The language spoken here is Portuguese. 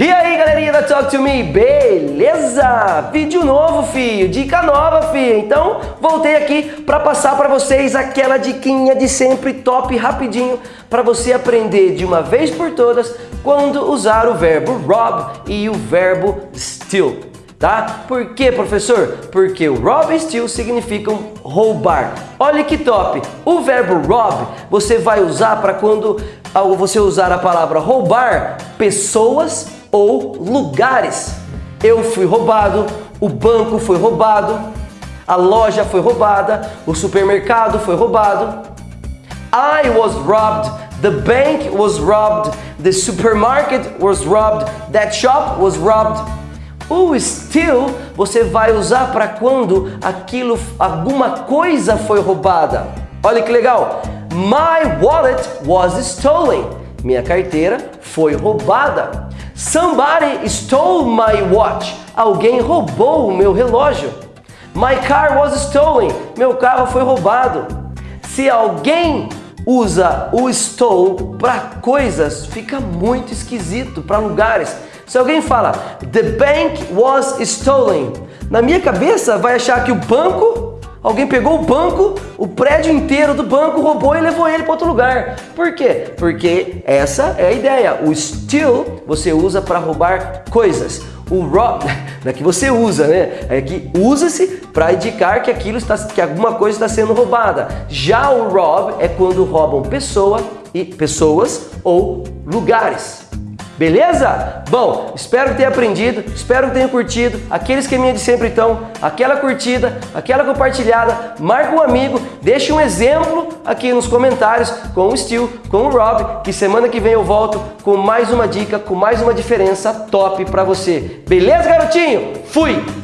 E aí, galerinha da Talk To Me, beleza? Vídeo novo, filho, dica nova, filho. Então, voltei aqui para passar para vocês aquela diquinha de sempre top rapidinho para você aprender de uma vez por todas quando usar o verbo rob e o verbo steal. Tá? Por que, professor? Porque o rob e steal significam roubar. Olha que top! O verbo rob você vai usar para quando você usar a palavra roubar pessoas ou lugares. Eu fui roubado, o banco foi roubado, a loja foi roubada, o supermercado foi roubado. I was robbed, the bank was robbed, the supermarket was robbed, that shop was robbed. O still você vai usar para quando aquilo, alguma coisa foi roubada. Olha que legal! My wallet was stolen. Minha carteira foi roubada. Somebody stole my watch. Alguém roubou o meu relógio. My car was stolen. Meu carro foi roubado. Se alguém usa o stole para coisas, fica muito esquisito para lugares. Se alguém fala, the bank was stolen, na minha cabeça vai achar que o banco Alguém pegou o banco, o prédio inteiro do banco, roubou e levou ele para outro lugar. Por quê? Porque essa é a ideia. O steal você usa para roubar coisas. O rob, não é que você usa, né? É que usa-se para indicar que aquilo está, que alguma coisa está sendo roubada. Já o rob é quando roubam pessoa e pessoas ou lugares. Beleza? Bom, espero que tenha aprendido, espero que tenha curtido. Aquele esqueminha de sempre então, aquela curtida, aquela compartilhada, marca um amigo, deixa um exemplo aqui nos comentários com o Steel, com o Rob, que semana que vem eu volto com mais uma dica, com mais uma diferença top para você. Beleza, garotinho? Fui!